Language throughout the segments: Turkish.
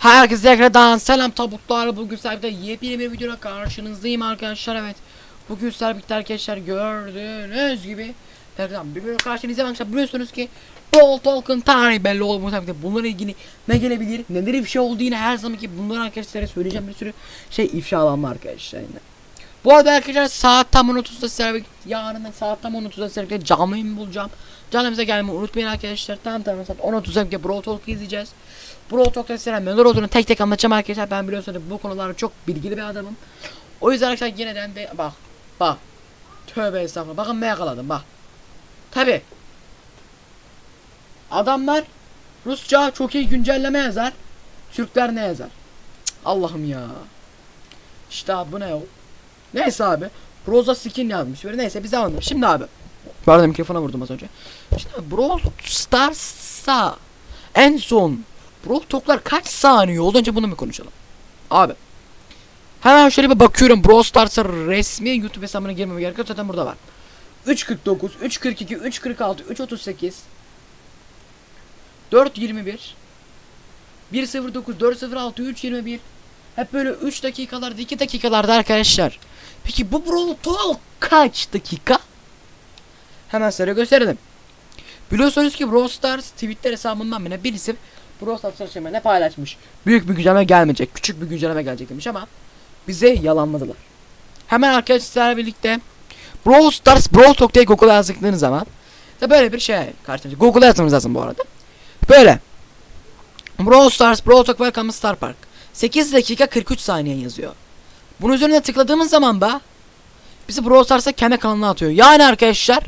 Herkese tekrardan selam tabutlar. Bugün Serbik'te yepyeni bir videoda karşınızdayım arkadaşlar. Evet. Bugün Serbik'te arkadaşlar gördüğünüz gibi tekrardan bir video karşınızdayım arkadaşlar. Biliyorsunuz ki Brawl Talk'ın tarihi belli oldu. Serbik'te bununla ilgili ne gelebilir, neler ifşa oldu yine her zaman ki bunları arkadaşlara söyleyeceğim bir sürü şey ifşalanma arkadaşlar yine. Bu arada arkadaşlar saat tam 10.30'da Serbik yarın saat tam 10.30'da Serbik'te canlı yayın bulacağım. Canımıza gelmeyi unutmayın arkadaşlar. Tam tam saat 10.30'da Serbik'te Brawl Talk izleyeceğiz. Brawl Talk'ta sizlere neler olduğunu tek tek anlatacağım arkadaşlar. Ben biliyorsunuz bu konularda çok bilgili bir adamım. O yüzden arkadaşlar yeniden de bak bak. Tövbe estağfurullah. Bakın ne yakaladım bak. Tabi. Adamlar Rusça çok iyi güncelleme yazar. Türkler ne yazar? Allah'ım ya. İşte bu ne o? Neyse abi. Rosa skin yazmış. Böyle neyse biz devam edelim. Şimdi abi. Arada mikrofona vurdum az önce. Şimdi Brawl Stars'a en son Brawl Talk'lar kaç saniye oldu önce bunu mu konuşalım? Abi. Hemen şöyle bir bakıyorum Brawl Stars'a resmi YouTube hesabına girmeme gerek yok zaten burada var. 3.49, 3.42, 3.46, 3.38 4.21 1.09, 4.06, 3.21 Hep böyle 3 dakikalarda 2 dakikalarda arkadaşlar. Peki bu Brawl Talk kaç dakika? Hemen size gösterelim. Biliyorsunuz ki Brawl Stars Twitter hesabından bile birisi Brawl Stars çalışmaya ne paylaşmış. Büyük bir güncelleme gelmeyecek. Küçük bir güncelleme gelecek demiş ama bize yalanladılar. Hemen arkadaşlar birlikte Brawl Stars Brawl Talk diye Google'a yazdıklarınız zaman da böyle bir şey karşınıza. Google'a yazmanız lazım bu arada. Böyle. Brawl Stars Brawl Talk Welcome Star Park. 8 dakika 43 saniye yazıyor. Bunun üzerine tıkladığımız zaman da bizi Brawl Stars'a kendi kanalına atıyor. Yani arkadaşlar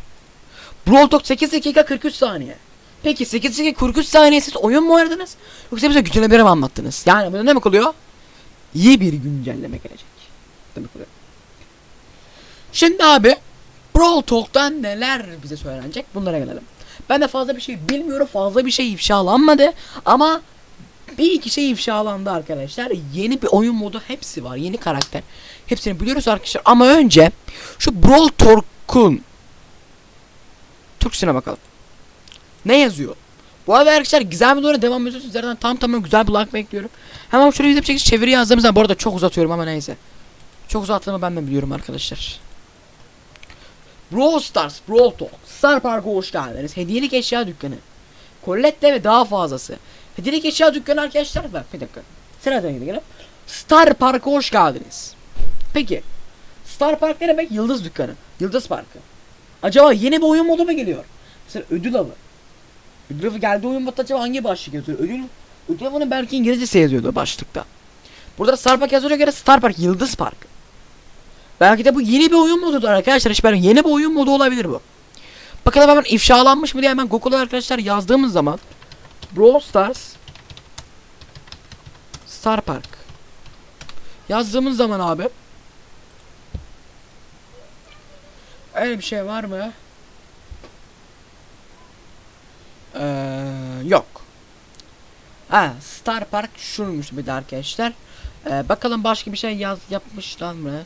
Brawl Talk 8 dakika 43 saniye. Peki 8 dakika 43 saniye siz oyun mu oynadınız? Yoksa bize güncelleme mi anlattınız? Yani bu ne demek oluyor? İyi bir güncelleme gelecek. Demek oluyor. Şimdi abi Brawl Talk'tan neler bize söylenecek bunlara gelelim. Ben de fazla bir şey bilmiyorum. Fazla bir şey ifşalanmadı. Ama bir iki şey ifşalandı arkadaşlar. Yeni bir oyun modu hepsi var. Yeni karakter. Hepsini biliyoruz arkadaşlar. Ama önce şu Brawl Talk'un Türkçesine bakalım. Ne yazıyor? Bu arada arkadaşlar güzel bir doğru devam ediyorsunuz. Zaten tam tamam güzel bir like bekliyorum. Hemen şöyle bir şekilde çeviri yazdığımız zaman bu arada çok uzatıyorum ama neyse. Çok uzattığımı ben de biliyorum arkadaşlar. Brawl Stars, Brawl Talk, Star Park'a hoş geldiniz. Hediyelik eşya dükkanı. Colette ve daha fazlası. Hediyelik eşya dükkanı arkadaşlar. Bak bir dakika. Sıradan gidelim. Star Park'a hoş geldiniz. Peki. Star Park ne demek? Yıldız dükkanı. Yıldız Parkı. Acaba yeni bir oyun modu mu geliyor? Mesela ödül avı. Ödül avı geldi oyun modu acaba hangi başlık yazıyor? Ödül, ödül avının belki İngilizcesi yazıyordu başlıkta. Burada Star Park yazıyor göre Star Park Yıldız Park. Belki de bu yeni bir oyun modudur arkadaşlar. Hiç belki yeni bir oyun modu olabilir bu. Bakalım hemen ifşalanmış mı diye hemen Google'a arkadaşlar yazdığımız zaman Brawl Stars Star Park yazdığımız zaman abi öyle bir şey var mı? Ee, yok. Ha, Star Park şunmuş bir de arkadaşlar. Ee, bakalım başka bir şey yaz yapmışlar mı?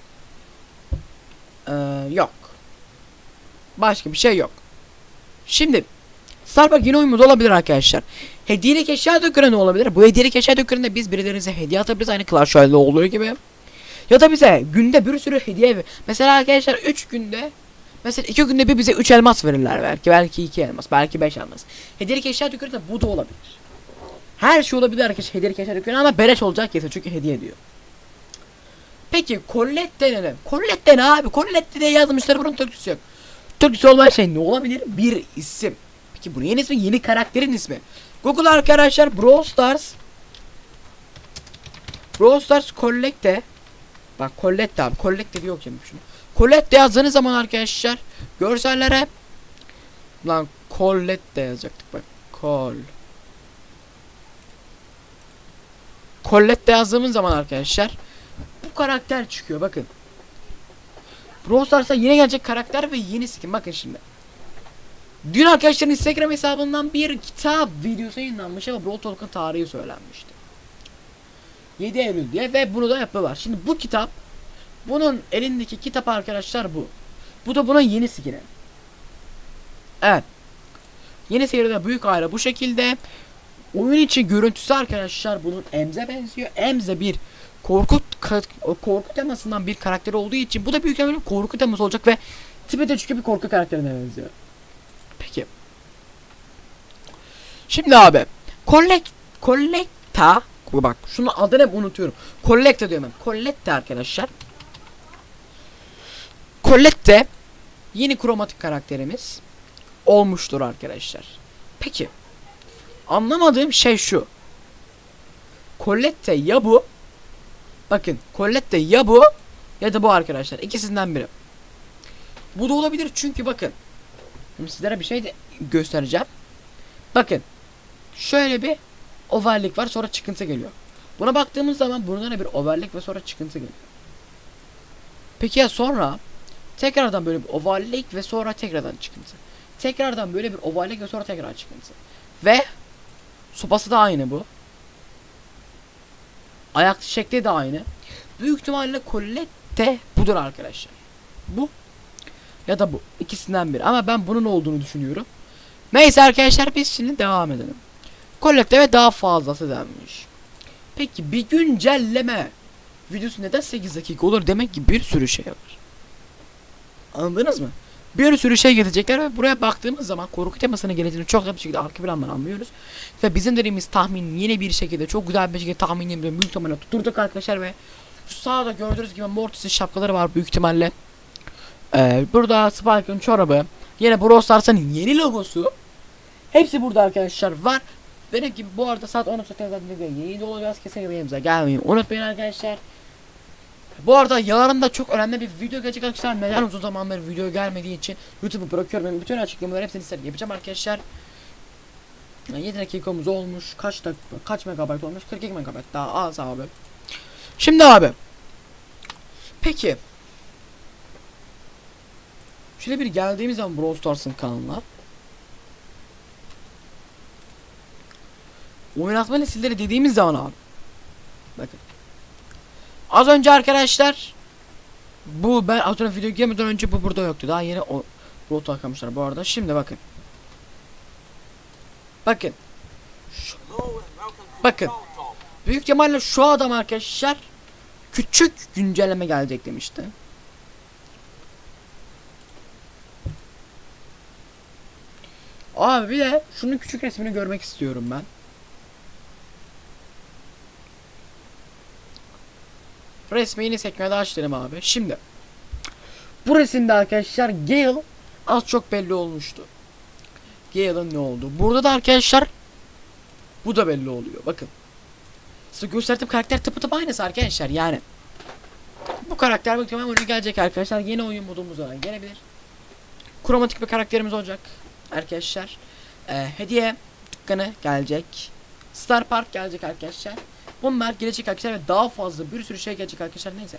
Ee, yok. Başka bir şey yok. Şimdi Star Park yeni oyun modu olabilir arkadaşlar. Hediyelik eşya dükkanı ne olabilir? Bu hediyelik eşya dükkanında biz birilerinize hediye atabiliriz aynı Clash Royale'de olduğu gibi. Ya da bize günde bir sürü hediye ver. Mesela arkadaşlar 3 günde Mesela 2 günde bir bize 3 elmas verirler belki. Belki 2 elmas. Belki 5 elmas. Hediyelik eşya dükkanında bu da olabilir. Her şey olabilir arkadaşlar hediyelik eşya dükkanı ama beleş olacak kesin çünkü hediye ediyor. Peki Colette ne? Colette ne abi? Colette diye yazmışlar bunun Türkçesi yok. Türkçesi olmayan şey ne olabilir? Bir isim. Peki bunun yeni ismi yeni karakterin ismi. Google arkadaşlar Brawl Stars Brawl Stars Colette Bak Colette abi Colette diye okuyayım şunu. Colette yazdığınız zaman arkadaşlar görsellere lan Colette yazacaktık bak. Col Colette yazdığımız zaman arkadaşlar bu karakter çıkıyor bakın. Brawl Stars'a yeni gelecek karakter ve yeni skin bakın şimdi. Dün arkadaşların Instagram hesabından bir kitap videosu yayınlanmış ama Brawl Talk'ın tarihi söylenmişti. 7 Eylül diye ve bunu da yapıyorlar. Şimdi bu kitap bunun elindeki kitap arkadaşlar bu. Bu da bunun yeni skin'i. Evet. Yeni seride büyük aile bu şekilde. Oyun içi görüntüsü arkadaşlar bunun Emze benziyor. Emze bir korku korku temasından bir karakter olduğu için bu da büyük ihtimalle korku teması olacak ve tipi de çünkü bir korku karakterine benziyor. Peki. Şimdi abi Collect Collecta bak şunun adını hep unutuyorum. Collecta diyorum ben. Collecta arkadaşlar. Colette yeni kromatik karakterimiz olmuştur arkadaşlar. Peki. Anlamadığım şey şu. Colette ya bu. Bakın Colette ya bu ya da bu arkadaşlar. İkisinden biri. Bu da olabilir çünkü bakın. Şimdi sizlere bir şey de göstereceğim. Bakın. Şöyle bir ovallik var sonra çıkıntı geliyor. Buna baktığımız zaman burada da bir ovallik ve sonra çıkıntı geliyor. Peki ya sonra tekrardan böyle bir ovallik ve sonra tekrardan çıkıntı. Tekrardan böyle bir ovallik ve sonra tekrar çıkıntı. Ve sopası da aynı bu. Ayak şekli de aynı. Büyük ihtimalle Colette budur arkadaşlar. Bu ya da bu. ikisinden biri. Ama ben bunun olduğunu düşünüyorum. Neyse arkadaşlar biz şimdi devam edelim. Colette ve daha fazlası denmiş. Peki bir güncelleme videosu neden 8 dakika olur? Demek ki bir sürü şey var. Anladınız mı? Bir sürü şey gelecekler ve buraya baktığımız zaman korku temasına geleceğini çok da bir şekilde arka plandan anlıyoruz. Ve bizim dediğimiz tahmin yine bir şekilde çok güzel bir şekilde tahmin ediyorum. Büyük ihtimalle tutturduk arkadaşlar ve sağda gördüğünüz gibi Mortis'in şapkaları var büyük ihtimalle. Ee, burada Spike'ın çorabı. Yine Brawl Stars'ın yeni logosu. Hepsi burada arkadaşlar var. Benim gibi bu arada saat 10'a zaten yeni de olacağız. Kesinlikle yanımıza gelmeyin. Unutmayın arkadaşlar. Bu arada yarın da çok önemli bir video gelecek arkadaşlar. Neden uzun zamandır video gelmediği için YouTube'u bırakıyorum. Ben bütün açıklamaları hepsini size yapacağım arkadaşlar. Yani 7 dakikamız olmuş. Kaç dakika, kaç megabayt olmuş? 42 megabayt daha az abi. Şimdi abi. Peki. Şöyle bir geldiğimiz zaman Brawl Stars'ın kanalına. Oynatma nesilleri dediğimiz zaman abi. Bakın. Az önce arkadaşlar bu ben az video girmeden önce bu burada yoktu. Daha yeni o Brawl takmışlar bu arada. Şimdi bakın. Bakın. Şu- bakın. Büyük ihtimalle şu adam arkadaşlar küçük güncelleme gelecek demişti. Abi bir de şunun küçük resmini görmek istiyorum ben. Resmi yeni sekmede açtım abi. Şimdi. Bu resimde arkadaşlar Gale az çok belli olmuştu. Gale'ın ne oldu? Burada da arkadaşlar bu da belli oluyor. Bakın. Size gösterdiğim karakter tıpı tıpı aynısı arkadaşlar yani. Bu karakter muhtemelen oyuna gelecek arkadaşlar. Yeni oyun modumuz var. Gelebilir. Kromatik bir karakterimiz olacak. Arkadaşlar. Ee, hediye dükkanı gelecek. Star Park gelecek arkadaşlar. Bunlar gelecek arkadaşlar ve daha fazla bir sürü şey gelecek arkadaşlar neyse.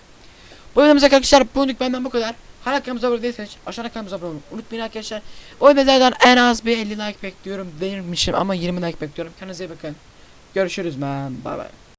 Bu videomuz arkadaşlar bugünlük benden bu kadar. Hala kanalımıza abone değilseniz aşağıda kanalımıza abone olmayı unutmayın arkadaşlar. O videodan en az bir 50 like bekliyorum. Değilmişim ama 20 like bekliyorum. Kendinize iyi bakın. Görüşürüz ben. Bay bay.